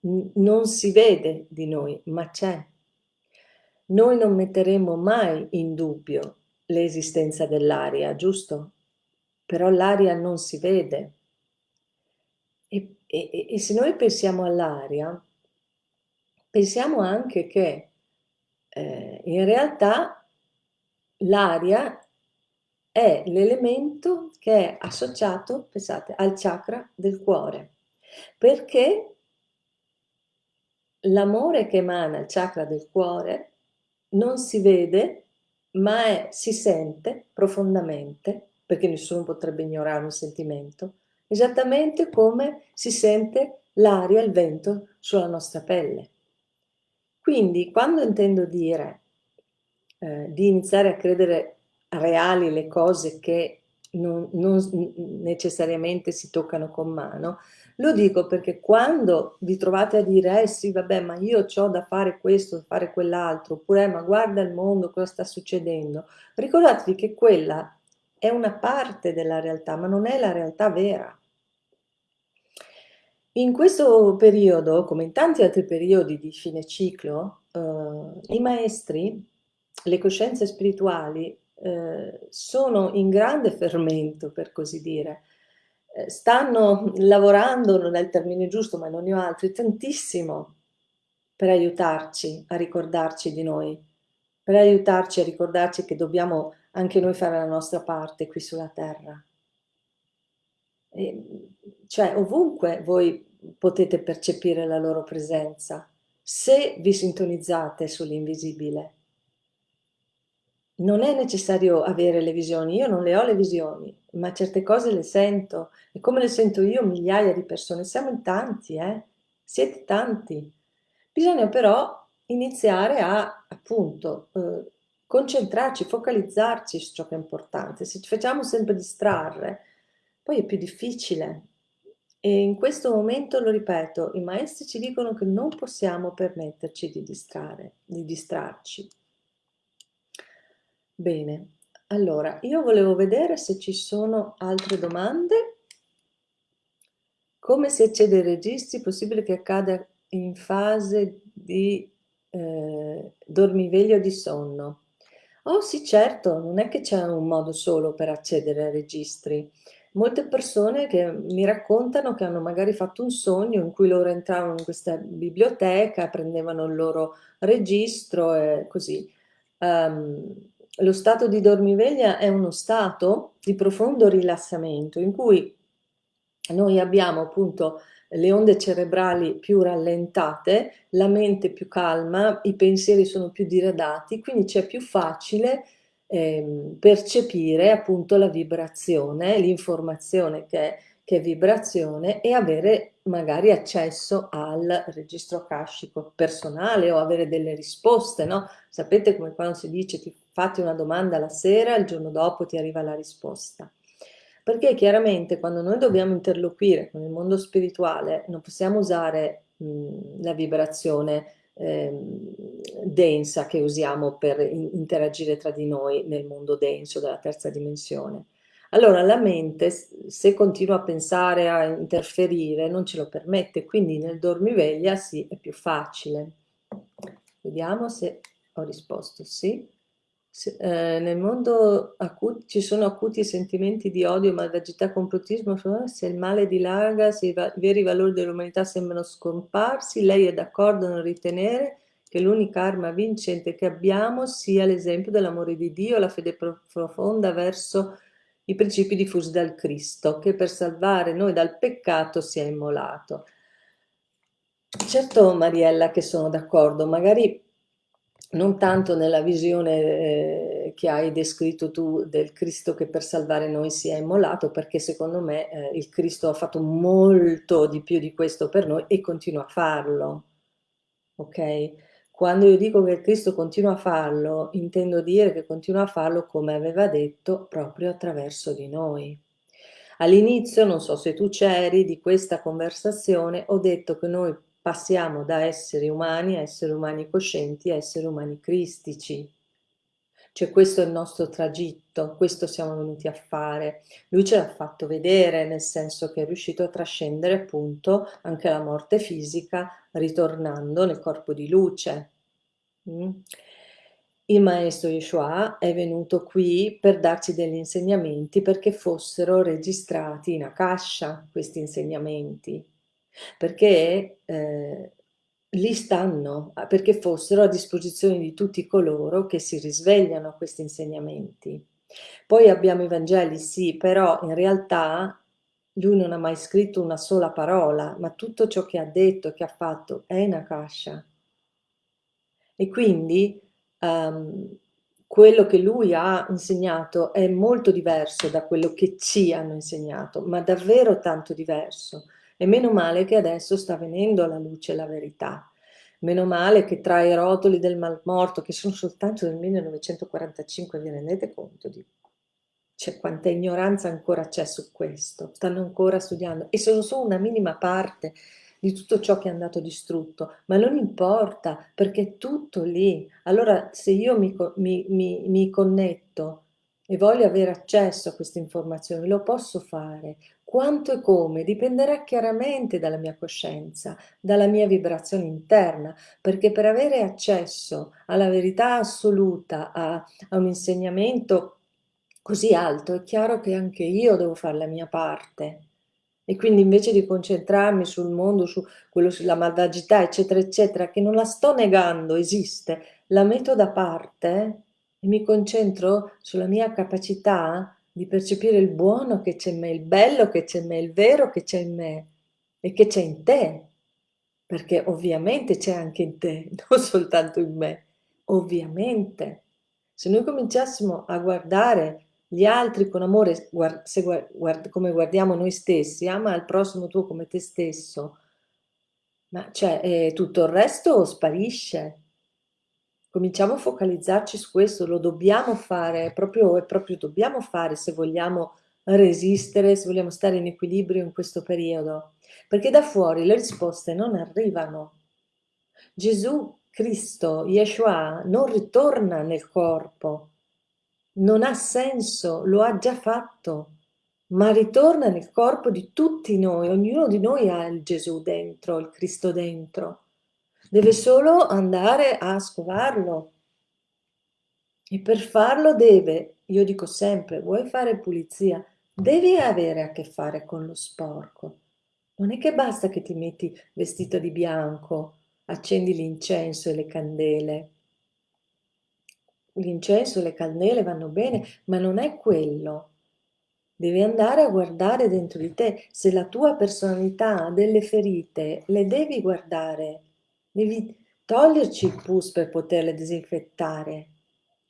non si vede di noi, ma c'è. Noi non metteremo mai in dubbio l'esistenza dell'aria, giusto? Però l'aria non si vede. E, e, e se noi pensiamo all'aria, pensiamo anche che eh, in realtà l'aria è l'elemento che è associato, pensate, al chakra del cuore, perché l'amore che emana il chakra del cuore non si vede, ma è, si sente profondamente, perché nessuno potrebbe ignorare un sentimento, esattamente come si sente l'aria, il vento sulla nostra pelle. Quindi quando intendo dire eh, di iniziare a credere reali le cose che non, non necessariamente si toccano con mano, lo dico perché quando vi trovate a dire, eh sì, vabbè, ma io ho da fare questo, da fare quell'altro, oppure, eh, ma guarda il mondo, cosa sta succedendo, ricordatevi che quella è una parte della realtà, ma non è la realtà vera. In questo periodo, come in tanti altri periodi di fine ciclo, eh, i maestri, le coscienze spirituali, eh, sono in grande fermento, per così dire, eh, stanno lavorando, non è il termine giusto, ma non ne ho altri, tantissimo per aiutarci a ricordarci di noi, per aiutarci a ricordarci che dobbiamo anche noi fare la nostra parte qui sulla terra. E, cioè ovunque voi potete percepire la loro presenza, se vi sintonizzate sull'invisibile. Non è necessario avere le visioni, io non le ho le visioni, ma certe cose le sento e come le sento io migliaia di persone, siamo in tanti, eh? siete tanti. Bisogna però iniziare a appunto eh, concentrarci, focalizzarci su ciò che è importante. Se ci facciamo sempre distrarre, poi è più difficile. E in questo momento, lo ripeto, i maestri ci dicono che non possiamo permetterci di distrarre, di distrarci. Bene, allora, io volevo vedere se ci sono altre domande. Come si accede ai registri? Possibile che accada in fase di eh, dormiveglio di sonno? Oh sì, certo, non è che c'è un modo solo per accedere ai registri. Molte persone che mi raccontano che hanno magari fatto un sogno in cui loro entravano in questa biblioteca, prendevano il loro registro e così. Um, lo stato di dormiveglia è uno stato di profondo rilassamento in cui noi abbiamo appunto le onde cerebrali più rallentate, la mente più calma, i pensieri sono più diradati, quindi c'è più facile eh, percepire appunto la vibrazione, l'informazione che che è vibrazione e avere magari accesso al registro akashico personale o avere delle risposte, no? Sapete come quando si dice ti fatti una domanda la sera, il giorno dopo ti arriva la risposta. Perché chiaramente quando noi dobbiamo interloquire con il mondo spirituale non possiamo usare mh, la vibrazione densa che usiamo per in interagire tra di noi nel mondo denso della terza dimensione. Allora la mente, se continua a pensare, a interferire, non ce lo permette, quindi nel dormiveglia sì, è più facile. Vediamo se ho risposto sì. Eh, nel mondo acuti, ci sono acuti sentimenti di odio, malvagità, complottismo, se il male dilaga, se i, va i veri valori dell'umanità sembrano scomparsi, lei è d'accordo nel ritenere che l'unica arma vincente che abbiamo sia l'esempio dell'amore di Dio, la fede profonda verso i principi diffusi dal Cristo, che per salvare noi dal peccato si è immolato. Certo Mariella che sono d'accordo, magari non tanto nella visione eh, che hai descritto tu del Cristo che per salvare noi si è immolato, perché secondo me eh, il Cristo ha fatto molto di più di questo per noi e continua a farlo. Ok? Quando io dico che il Cristo continua a farlo, intendo dire che continua a farlo come aveva detto proprio attraverso di noi. All'inizio, non so se tu c'eri, di questa conversazione ho detto che noi passiamo da esseri umani a esseri umani coscienti a esseri umani cristici. Cioè questo è il nostro tragitto, questo siamo venuti a fare. Lui ce l'ha fatto vedere, nel senso che è riuscito a trascendere appunto anche la morte fisica, ritornando nel corpo di luce. Mm? Il maestro Yeshua è venuto qui per darci degli insegnamenti perché fossero registrati in Akasha questi insegnamenti perché eh, lì stanno, perché fossero a disposizione di tutti coloro che si risvegliano a questi insegnamenti. Poi abbiamo i Vangeli, sì, però in realtà lui non ha mai scritto una sola parola, ma tutto ciò che ha detto che ha fatto è in Akasha. E quindi um, quello che lui ha insegnato è molto diverso da quello che ci hanno insegnato, ma davvero tanto diverso. E meno male che adesso sta venendo alla luce la verità. Meno male che tra i rotoli del malmorto, che sono soltanto del 1945, vi rendete conto di... C'è quanta ignoranza ancora c'è su questo, stanno ancora studiando e sono solo una minima parte di tutto ciò che è andato distrutto, ma non importa perché è tutto lì. Allora se io mi, mi, mi, mi connetto e voglio avere accesso a queste informazioni, lo posso fare. Quanto e come dipenderà chiaramente dalla mia coscienza, dalla mia vibrazione interna, perché per avere accesso alla verità assoluta, a, a un insegnamento così alto, è chiaro che anche io devo fare la mia parte. E quindi invece di concentrarmi sul mondo, su quello, sulla malvagità, eccetera, eccetera, che non la sto negando, esiste, la metto da parte e mi concentro sulla mia capacità di percepire il buono che c'è in me, il bello che c'è in me, il vero che c'è in me e che c'è in te. Perché ovviamente c'è anche in te, non soltanto in me, ovviamente. Se noi cominciassimo a guardare gli altri con amore, guard, guard, come guardiamo noi stessi, ama il prossimo tuo come te stesso, ma cioè eh, tutto il resto sparisce. Cominciamo a focalizzarci su questo, lo dobbiamo fare, proprio, proprio dobbiamo fare se vogliamo resistere, se vogliamo stare in equilibrio in questo periodo, perché da fuori le risposte non arrivano. Gesù Cristo, Yeshua, non ritorna nel corpo, non ha senso, lo ha già fatto, ma ritorna nel corpo di tutti noi, ognuno di noi ha il Gesù dentro, il Cristo dentro. Deve solo andare a scovarlo. E per farlo deve, io dico sempre, vuoi fare pulizia, devi avere a che fare con lo sporco. Non è che basta che ti metti vestito di bianco, accendi l'incenso e le candele l'incenso, le candele vanno bene, ma non è quello. Devi andare a guardare dentro di te. Se la tua personalità ha delle ferite, le devi guardare. Devi toglierci il pus per poterle disinfettare.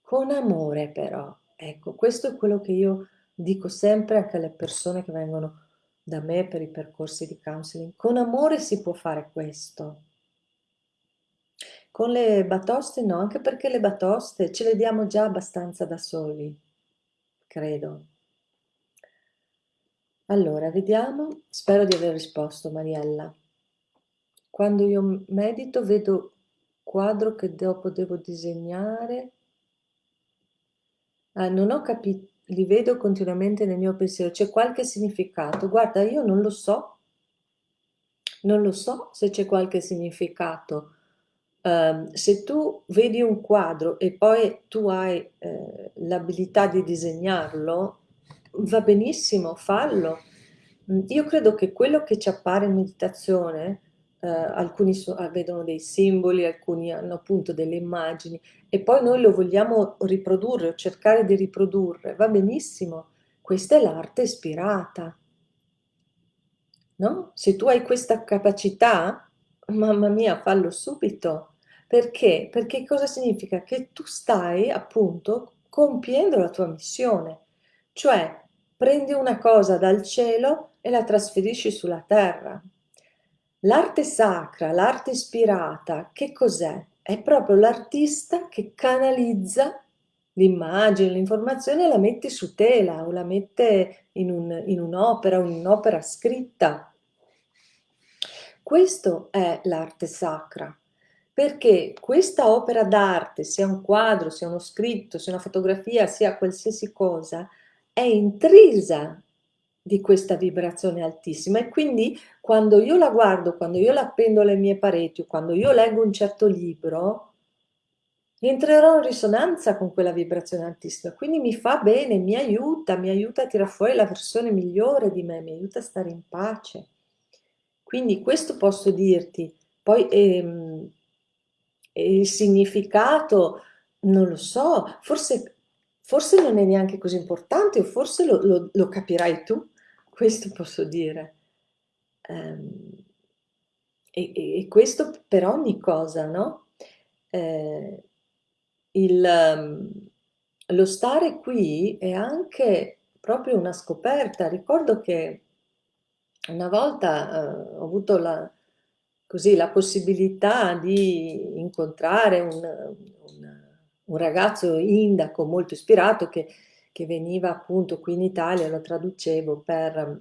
Con amore però. Ecco, questo è quello che io dico sempre anche alle persone che vengono da me per i percorsi di counseling. Con amore si può fare questo. Con le batoste no, anche perché le batoste ce le diamo già abbastanza da soli, credo. Allora, vediamo, spero di aver risposto Mariella. Quando io medito vedo quadro che dopo devo disegnare. Ah, non ho capito, li vedo continuamente nel mio pensiero, c'è qualche significato. Guarda, io non lo so, non lo so se c'è qualche significato Uh, se tu vedi un quadro e poi tu hai eh, l'abilità di disegnarlo, va benissimo, fallo. Io credo che quello che ci appare in meditazione, eh, alcuni so, ah, vedono dei simboli, alcuni hanno appunto delle immagini e poi noi lo vogliamo riprodurre o cercare di riprodurre, va benissimo. Questa è l'arte ispirata. No? Se tu hai questa capacità, mamma mia, fallo subito perché? Perché cosa significa? Che tu stai appunto compiendo la tua missione, cioè prendi una cosa dal cielo e la trasferisci sulla terra. L'arte sacra, l'arte ispirata, che cos'è? È proprio l'artista che canalizza l'immagine, l'informazione e la mette su tela o la mette in, un, un'opera, un'opera scritta. Questo è l'arte sacra perché questa opera d'arte, sia un quadro, sia uno scritto, sia una fotografia, sia qualsiasi cosa, è intrisa di questa vibrazione altissima e quindi quando io la guardo, quando io la appendo alle mie pareti, quando io leggo un certo libro, entrerò in risonanza con quella vibrazione altissima, quindi mi fa bene, mi aiuta, mi aiuta a tirare fuori la versione migliore di me, mi aiuta a stare in pace. Quindi questo posso dirti. Poi ehm, il significato, non lo so, forse, forse non è neanche così importante o forse lo, lo, lo capirai tu, questo posso dire. Um, e, e, questo per ogni cosa, no? Eh, il, um, lo stare qui è anche proprio una scoperta. Ricordo che una volta uh, ho avuto la, così la possibilità di incontrare un, un, ragazzo indaco molto ispirato che, che veniva appunto qui in Italia, lo traducevo per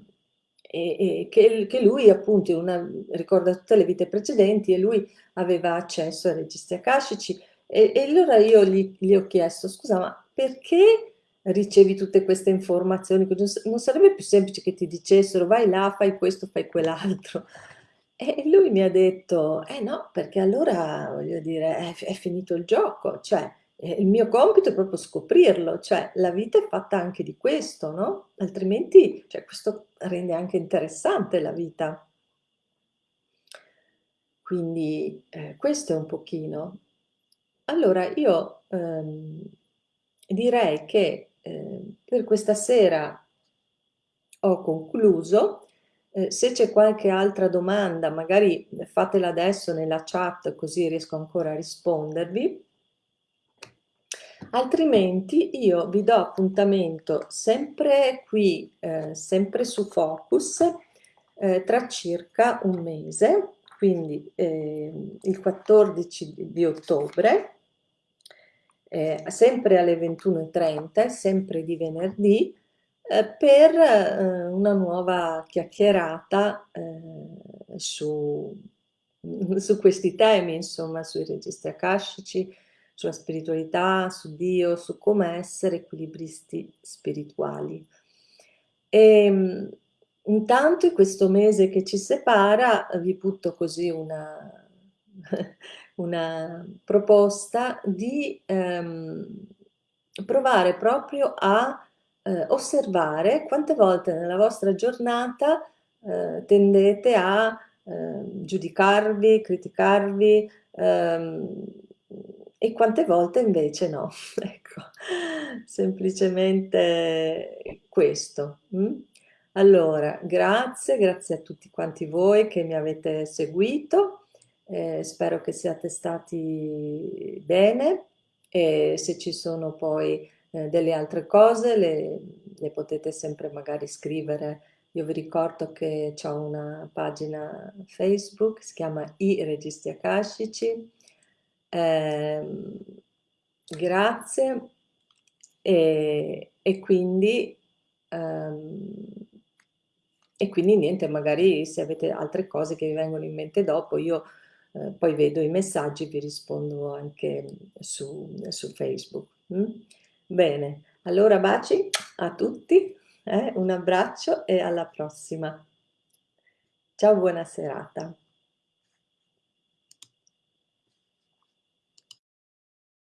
e, e che, che, lui appunto una, ricorda tutte le vite precedenti e lui aveva accesso ai registri akashici e, e allora io gli, gli, ho chiesto scusa ma perché ricevi tutte queste informazioni? Non sarebbe più semplice che ti dicessero vai là fai questo fai quell'altro e lui mi ha detto eh no perché allora voglio dire è, è finito il gioco cioè il mio compito è proprio scoprirlo, cioè la vita è fatta anche di questo, no? Altrimenti, cioè, questo rende anche interessante la vita. Quindi eh, questo è un pochino. Allora io ehm, direi che eh, per questa sera ho concluso. Eh, se c'è qualche altra domanda, magari fatela adesso nella chat così riesco ancora a rispondervi altrimenti io vi do appuntamento sempre qui, eh, sempre su Focus, eh, tra circa un mese, quindi eh, il 14 di ottobre, eh, sempre alle 21.30, sempre di venerdì, eh, per eh, una nuova chiacchierata su, su questi temi, insomma, sui registri akashici, sulla spiritualità, su Dio, su come essere equilibristi spirituali. E ehm, intanto in questo mese che ci separa vi butto così una, una proposta di ehm, provare proprio a eh, osservare quante volte nella vostra giornata eh, tendete a eh, giudicarvi, criticarvi, ehm, e quante volte invece no. Ecco, semplicemente questo. Mm? Allora, grazie, grazie a tutti quanti voi che mi avete seguito, eh, spero che siate stati bene e se ci sono poi eh, delle altre cose le, le, potete sempre magari scrivere. Io vi ricordo che ho una pagina Facebook, si chiama I Registri Akashici, eh, grazie e, e quindi ehm, e quindi niente magari se avete altre cose che vi vengono in mente dopo io eh, poi vedo i messaggi vi rispondo anche su, su facebook mm? bene allora baci a tutti eh? un abbraccio e alla prossima ciao buona serata